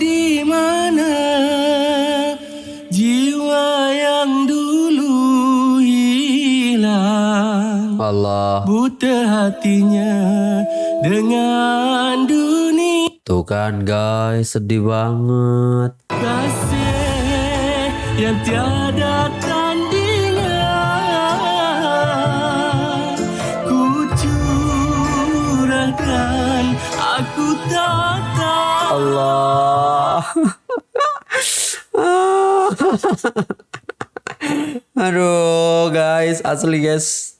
di mana jiwa yang dulu hilang Allah. buta hatinya dengan dunia Tuh kan guys, sedih banget. kasih yang tiada tandingan ku curahkan aku tak Allah. Aduh guys, asli guys.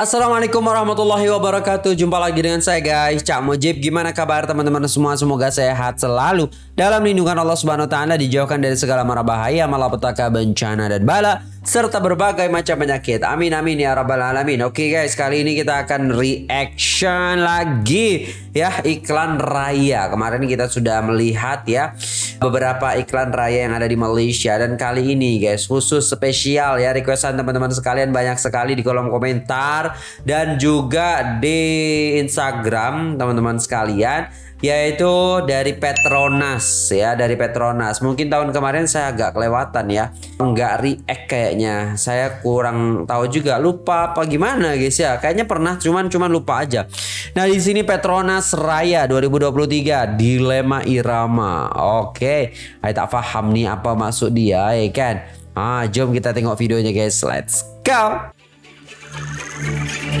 Assalamualaikum warahmatullahi wabarakatuh. Jumpa lagi dengan saya guys. Cak Mujib Gimana kabar teman-teman semua? Semoga sehat selalu. Dalam lindungan Allah subhanahu wa ta'ala Dijauhkan dari segala mara bahaya Malapetaka bencana dan bala Serta berbagai macam penyakit. Amin amin ya rabbal alamin. Oke guys kali ini kita akan reaction lagi. Ya iklan raya. Kemarin kita sudah melihat ya Beberapa iklan raya yang ada di Malaysia. Dan kali ini guys khusus spesial ya Requestan teman-teman sekalian banyak sekali di kolom komentar. Dan juga di Instagram teman-teman sekalian yaitu dari Petronas ya dari Petronas. Mungkin tahun kemarin saya agak kelewatan ya. Nggak react kayaknya. Saya kurang tahu juga lupa apa gimana guys ya. Kayaknya pernah cuman cuman lupa aja. Nah di sini Petronas Raya 2023 dilema irama. Oke. Saya tak paham nih apa maksud dia ya kan? Ah jom kita tengok videonya guys. Let's go.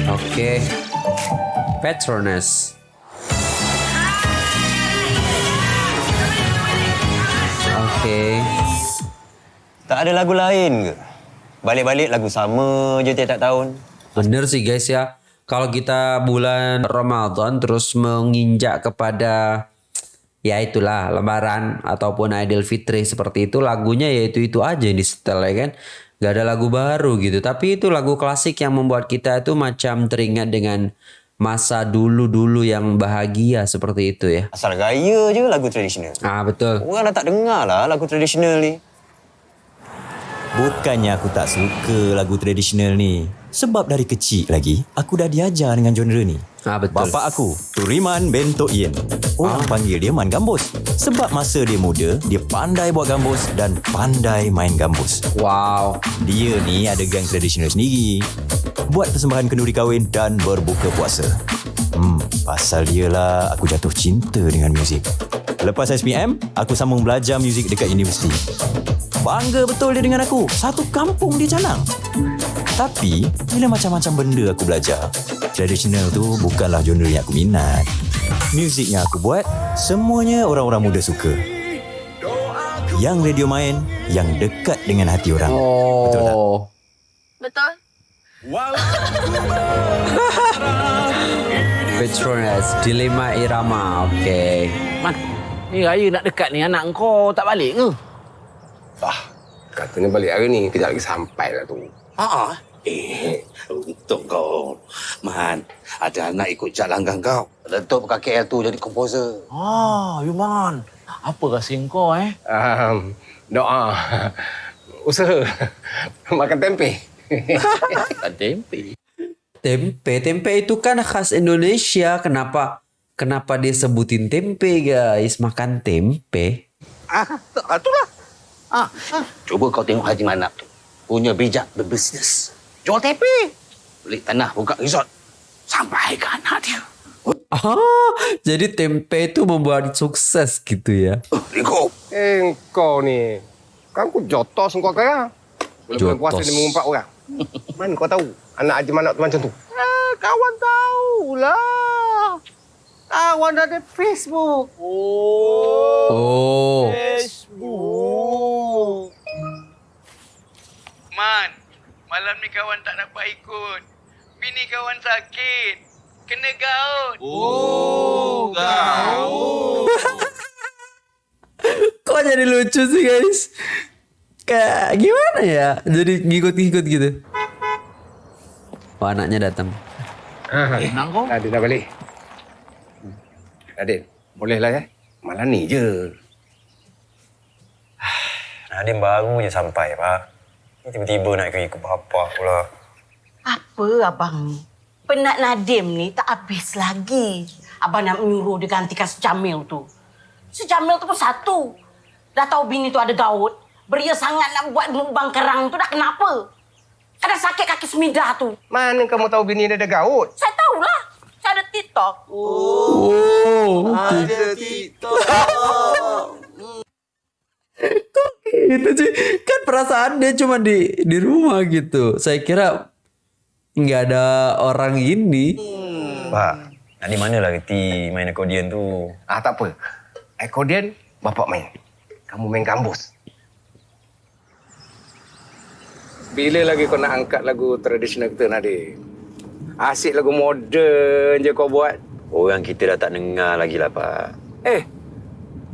Oke. Petronas. Oke. Tak ada lagu lain ke? Balik-balik lagu sama je tiap-tiap tahun. Bener sih guys ya. Kalau kita bulan Ramadan terus menginjak kepada ya itulah lebaran ataupun Idul Fitri seperti itu lagunya ya itu itu aja yang di setel ya kan. Gak ada lagu baru gitu. Tapi itu lagu klasik yang membuat kita itu macam teringat dengan masa dulu-dulu yang bahagia seperti itu ya. Asal gaya je lagu tradisional. Ah betul. Orang dah tak dengar lah lagu tradisional ni. Bukannya aku tak suka lagu tradisional ni. Sebab dari kecil lagi, aku dah diajar dengan genre ni. Ah betul. Bapa aku, Turiman Bento Ien. Orang panggil dia Man Gambus. Sebab masa dia muda, dia pandai buat gambus dan pandai main gambus. Wow. Dia ni ada gang tradisional sendiri. Buat persembahan kenduri kahwin dan berbuka puasa. Hmm, pasal dia lah aku jatuh cinta dengan muzik. Lepas SPM, aku sambung belajar muzik dekat universiti. Bangga betul dia dengan aku. Satu kampung dia canang. Tapi, bila macam-macam benda aku belajar, tradisional tu bukanlah genre yang aku minat. Muzik yang aku buat, semuanya orang-orang muda suka. Yang radio main, yang dekat dengan hati orang. Betul tak? Oh. Betul? Petronas Dilema Irama. Okey. Man, ni raya nak dekat ni anak kau tak balik ke? Ah, katanya balik hari ni. Kejap lagi sampai lah tu. Ha Eh, untuk kau. Man, ada anak ikut jalan langgang kau. Letup kat KL tu jadi komposer. Ah, you man. Apa rahsia kau eh? Um, doa. Usaha. Makan tempe. Tempe. Tempe, tempe itu kan khas Indonesia. Kenapa kenapa dia sebutin tempe, guys? Makan tempe. Ah, tu- ah, itulah. Ah, ah. Cuba kau tengok Haji Manap tu. Punya bijak berbisnes. Jual tempe. Beli tanah, buka resort. Sampai ke anak dia. Ah, jadi tempe itu membuat sukses gitu ya. Oh, Rico. eh, kau ni. Kan aku jotos kau kaya. Jotos. puasa ni mengumpat orang. Mana kau tahu anak Haji Manak tu macam tu? Ah, kawan tahulah. Kawan ada Facebook. Oh. Oh. Facebook. Man, malam ni kawan tak dapat ikut. Bini kawan sakit. Kena gaut. Oh, kau. Kok jadi lucu sih, guys? Kayak gimana ya? Jadi ngikut-ngikut gitu. Oh, anaknya datang. Tenang kau. Nadine dah balik. Nadine, boleh lah ya. Malam ni je. Nadim baru je sampai, Pak. Tiba-tiba nak ikut ikut bapak pula. Apa abang ni? penat Nadim ni tak habis lagi. Abang nak menyuruh dia gantikan si Jamil tu. Si Jamil tu pun satu. Dah tahu bini tu ada gaut. Beria sangat nak buat mukbang kerang tu dah kenapa? Ada sakit kaki semidah tu. Mana kamu tahu bini dia ada gaut? Saya tahulah. Saya ada TikTok. Oh, itu sih kan perasaan dia cuma di di rumah gitu. Saya kira nggak ada orang ini. Pak, Nadi mana lah reti main accordion tu? Ah tak apa. Accordion bapak main. Kamu main gambus. Bila lagi kau nak angkat lagu tradisional kita Nadi? Asyik lagu moden je kau buat. Orang kita dah tak dengar lagi lah, Pak. Eh,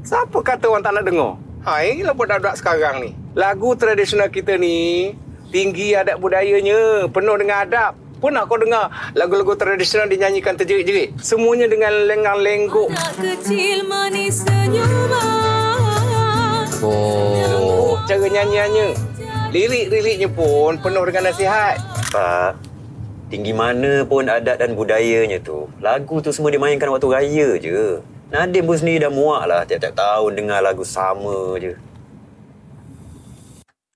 siapa kata orang tak nak dengar? Ha, inilah budak-budak sekarang ni. Lagu tradisional kita ni tinggi adat budayanya, penuh dengan adab. Pernah kau dengar lagu-lagu tradisional dinyanyikan terjerit-jerit? Semuanya dengan lengang-lengguk. kecil manis senyuman Oh, Cara nyanyiannya. Lirik-liriknya pun penuh dengan nasihat. Pak, tinggi mana pun adat dan budayanya tu. Lagu tu semua dimainkan waktu raya je. Nadim pun sendiri dah muak lah tiap-tiap tahun dengar lagu sama je.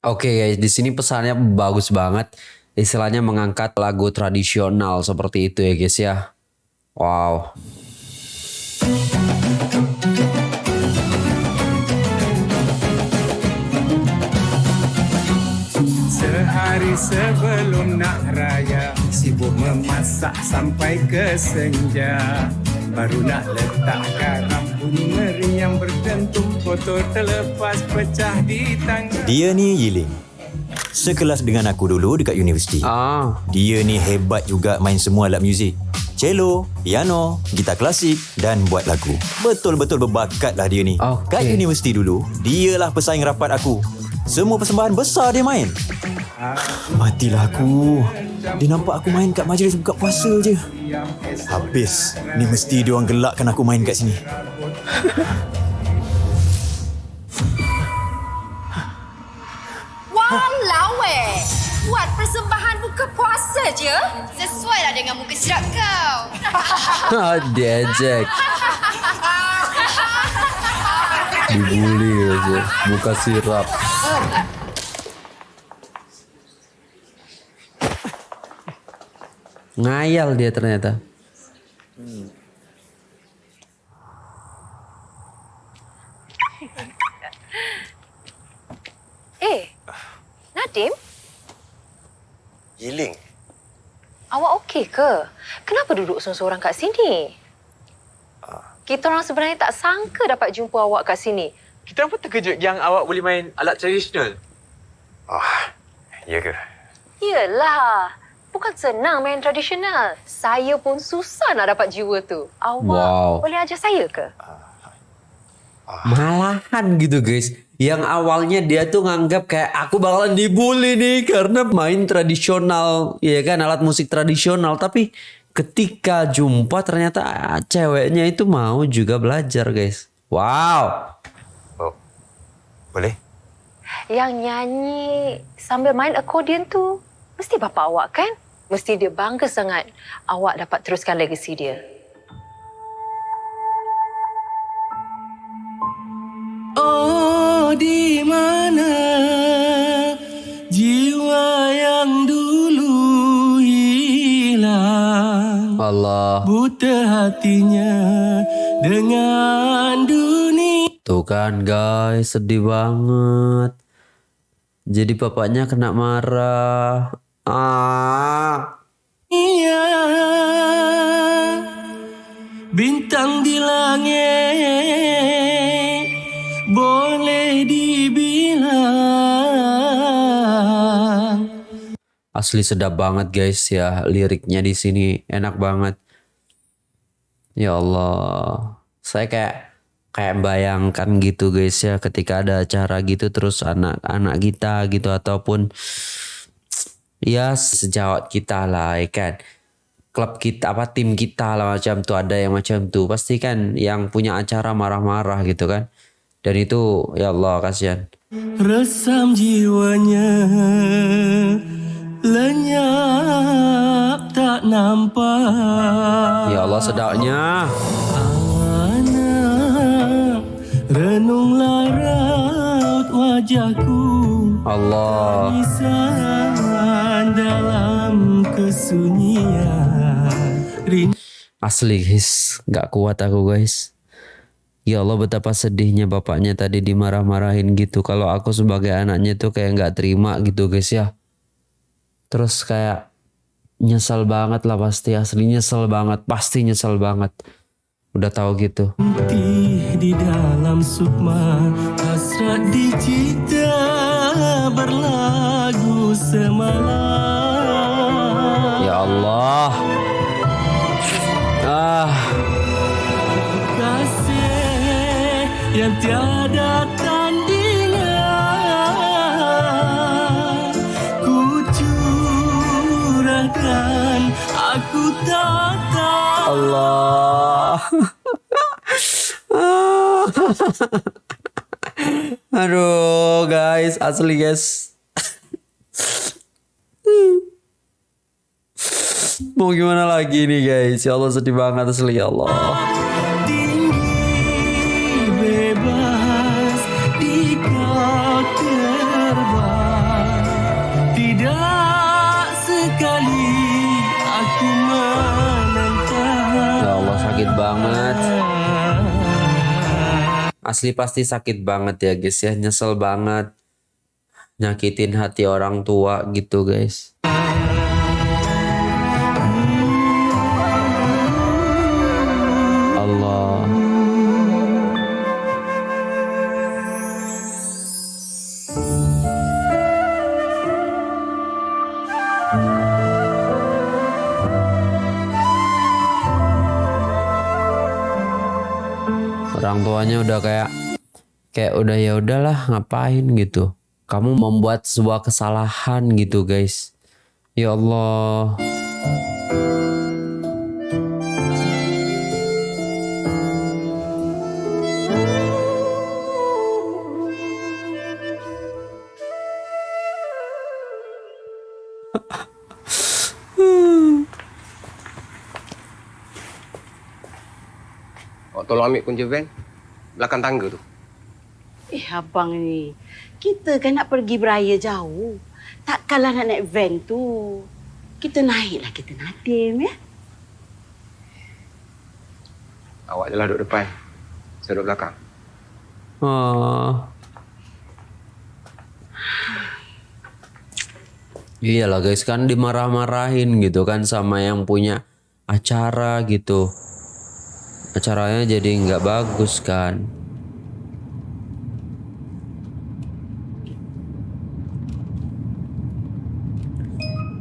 Oke guys, di sini pesannya bagus banget. Istilahnya mengangkat lagu tradisional seperti itu ya guys ya. Wow. Sehari sebelum nak raya Sibuk memasak sampai ke senja Baru nak letak garam Bunyi meriam berdentum Botol terlepas pecah di tangan Dia ni Yiling. Sekelas dengan aku dulu dekat universiti. Ah, Dia ni hebat juga main semua alat muzik. Cello, piano, gitar klasik dan buat lagu. Betul-betul berbakat lah dia ni. Okey. Kat universiti dulu, dialah pesaing rapat aku. Semua persembahan besar dia main. Matilah aku. Dia nampak aku main kat majlis buka puasa je. Habis. Ni mesti dia orang gelakkan aku main kat sini. Walau eh Buat persembahan buka puasa je Sesuai lah dengan muka sirat kau diajak. Dibully aja, buka sirap. Ngayal dia ternyata. Eh Nadim Yiling. Awak okey ke? Kenapa duduk seorang-seorang kat sini? Kita orang sebenarnya tak sangka dapat jumpa awak kat sini. Kita pun terkejut yang awak boleh main alat tradisional. Ah, ya ke? Yelah. Bukan senang main tradisional. Saya pun susah nak dapat jiwa tu. Awak Wow. boleh ajar saya ke? Malahan gitu guys. Yang awalnya dia tuh nganggap kayak aku bakalan dibully nih karena main tradisional, ya kan alat musik tradisional. Tapi ketika jumpa ternyata ah, ceweknya itu mau juga belajar guys. Wow. Oh, boleh? Yang nyanyi sambil main accordion tu mesti bapa awak kan? Mesti dia bangga sangat awak dapat teruskan legasi dia. Oh di mana jiwa yang dulu hilang Allah. buta hatinya dengan dunia Tuh kan guys, sedih banget. Jadi bapaknya kena marah. Ah. bintang di langit boleh dibilang Asli sedap banget guys ya liriknya di sini enak banget. Ya Allah, saya kayak kayak bayangkan gitu guys ya ketika ada acara gitu terus anak-anak kita gitu ataupun ya sejawat kita lah ya kan. Klub kita apa tim kita lah macam tuh ada yang macam tuh pasti kan yang punya acara marah-marah gitu kan. Dan itu ya Allah kasihan. Resam jiwanya. Lenyap tak nampak. Ya Allah sedapnya. Anak renunglah raut wajahku. Allah. Dalam kesunyian Asli guys, gak kuat aku guys. Ya Allah betapa sedihnya bapaknya tadi dimarah-marahin gitu. Kalau aku sebagai anaknya tuh kayak nggak terima gitu guys ya. Terus kayak nyesel banget lah pasti asli nyesel banget pasti nyesel banget. Udah tahu gitu. di dalam sukma Hasrat berlagu semalam Ya Allah. Ah, Kasih yang tiada tandingan Ku curahkan aku tak tahu Allah. Aduh guys, asli guys. Mau gimana lagi nih guys? Ya Allah sedih banget asli ya Allah. tinggi bebas di kau terbang tidak sekali aku menentang Ya Allah sakit banget. Asli pasti sakit banget ya guys ya, nyesel banget. Nyakitin hati orang tua gitu guys. Allah. Orang tuanya udah kayak kayak udah ya udahlah ngapain gitu. Kamu membuat sebuah kesalahan gitu guys. Ya Allah. Awak tolong ambil kunci van. Belakang tangga tu. Eh abang ni, kita kan nak pergi beraya jauh. Takkanlah nak naik van tu. Kita naiklah kita Nadim ya. Awak je lah duduk depan. Saya duduk belakang. Ah. Iyalah guys kan dimarah-marahin gitu kan sama yang punya acara gitu. Acaranya jadi nggak bagus kan.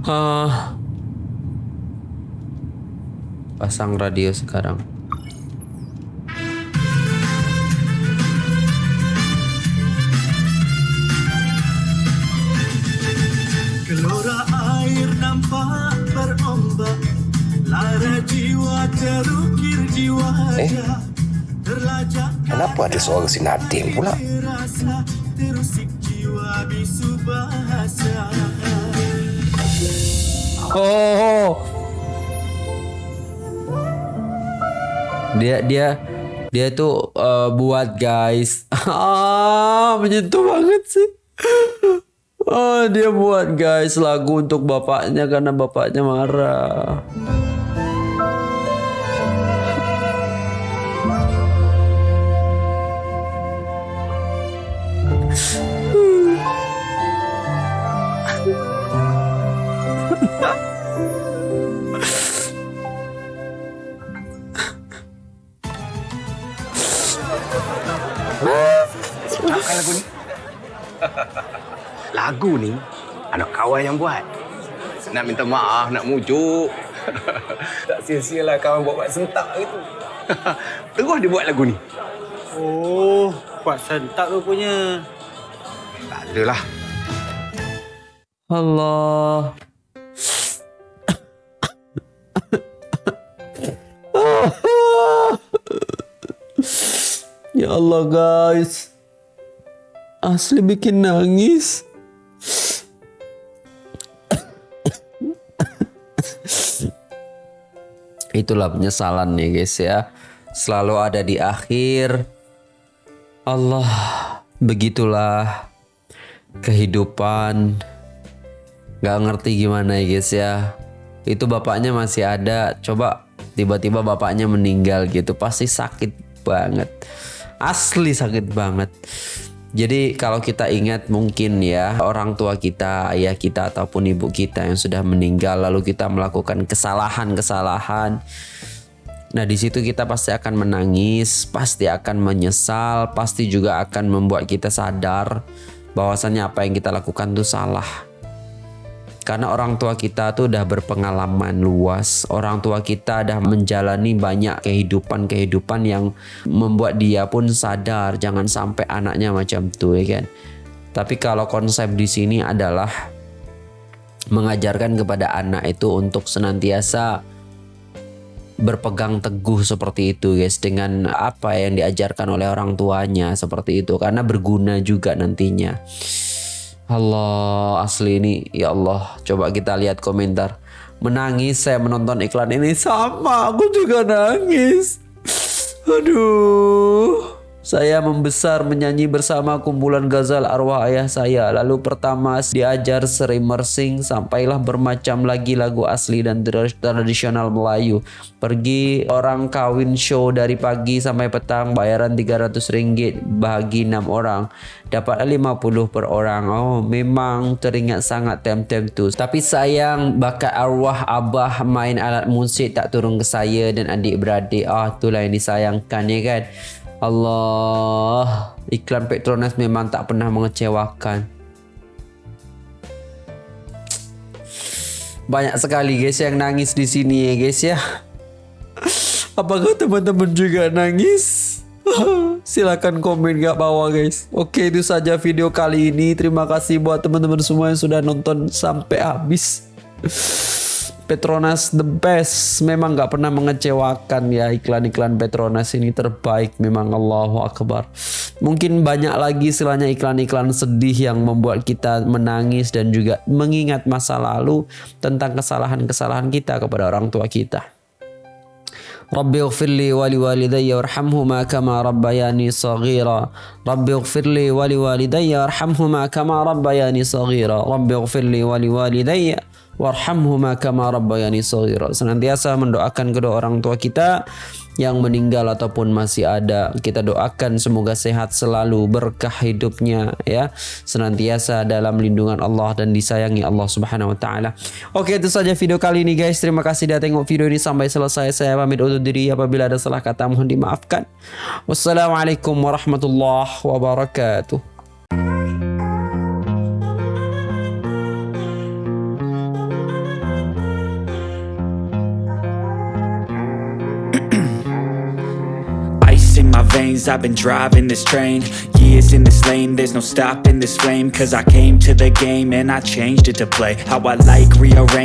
Ah. Pasang radio sekarang. Gelora air nampak berombak Lara jiwa terukir jiwa Eh? Terlajak Kenapa ada suara si Nadim pula? Terusik jiwa bisu Dia dia dia tuh eh, buat guys. Ah, menyentuh banget sih. Oh, dia buat guys lagu untuk bapaknya karena bapaknya marah. Lagu ni anak kawan yang buat. Nak minta maaf, nak mujuk. tak sia-sialah kawan buat-buat sentak gitu. Terus dia buat lagu ni. Oh, buat sentak rupanya. Tak adalah. Allah. Ya Allah guys. Asli bikin nangis. Itulah penyesalan nih guys ya. Selalu ada di akhir. Allah, begitulah kehidupan. Gak ngerti gimana ya guys ya. Itu bapaknya masih ada. Coba tiba-tiba bapaknya meninggal gitu. Pasti sakit banget. Asli sakit banget. Jadi kalau kita ingat mungkin ya orang tua kita, ayah kita ataupun ibu kita yang sudah meninggal lalu kita melakukan kesalahan-kesalahan. Nah di situ kita pasti akan menangis, pasti akan menyesal, pasti juga akan membuat kita sadar bahwasannya apa yang kita lakukan itu salah. Karena orang tua kita tuh udah berpengalaman luas. Orang tua kita udah menjalani banyak kehidupan-kehidupan yang membuat dia pun sadar jangan sampai anaknya macam tuh ya kan. Tapi kalau konsep di sini adalah mengajarkan kepada anak itu untuk senantiasa berpegang teguh seperti itu guys dengan apa yang diajarkan oleh orang tuanya seperti itu karena berguna juga nantinya. Allah asli ini ya Allah. Coba kita lihat komentar. Menangis saya menonton iklan ini sama aku juga nangis. Aduh saya membesar menyanyi bersama kumpulan gazal arwah ayah saya. Lalu pertama diajar seri mersing sampailah bermacam lagi lagu asli dan tradisional Melayu. Pergi orang kawin show dari pagi sampai petang bayaran 300 ringgit bagi 6 orang. Dapat 50 per orang. Oh memang teringat sangat tem-tem tu. Tapi sayang bakat arwah abah main alat musik tak turun ke saya dan adik-beradik. Ah itulah yang disayangkan ya kan. Allah, iklan Petronas memang tak pernah mengecewakan. Banyak sekali guys yang nangis di sini ya guys ya. Apakah teman-teman juga nangis? Silahkan komen gak bawah guys. Oke itu saja video kali ini. Terima kasih buat teman-teman semua yang sudah nonton sampai habis. Petronas the best memang nggak pernah mengecewakan ya iklan-iklan Petronas ini terbaik memang Allahu Akbar mungkin banyak lagi istilahnya iklan-iklan sedih yang membuat kita menangis dan juga mengingat masa lalu tentang kesalahan-kesalahan kita kepada orang tua kita Rabbi ighfirli wa liwalidayya warhamhuma kama rabbayani saghira. Rabbi ighfirli wa liwalidayya warhamhuma kama rabbayani saghira. Rabbi ighfirli wa liwalidayya warhamhuma kama rabbayani shaghira. Senantiasa mendoakan kedua orang tua kita yang meninggal ataupun masih ada. Kita doakan semoga sehat selalu, berkah hidupnya ya. Senantiasa dalam lindungan Allah dan disayangi Allah Subhanahu wa taala. Oke, itu saja video kali ini guys. Terima kasih sudah tengok video ini sampai selesai. Saya pamit undur diri apabila ada salah kata mohon dimaafkan. Wassalamualaikum warahmatullahi wabarakatuh. I've been driving this train Years in this lane. There's no stopping this flame Cause I came to the game And I changed it to play. How I like rearrange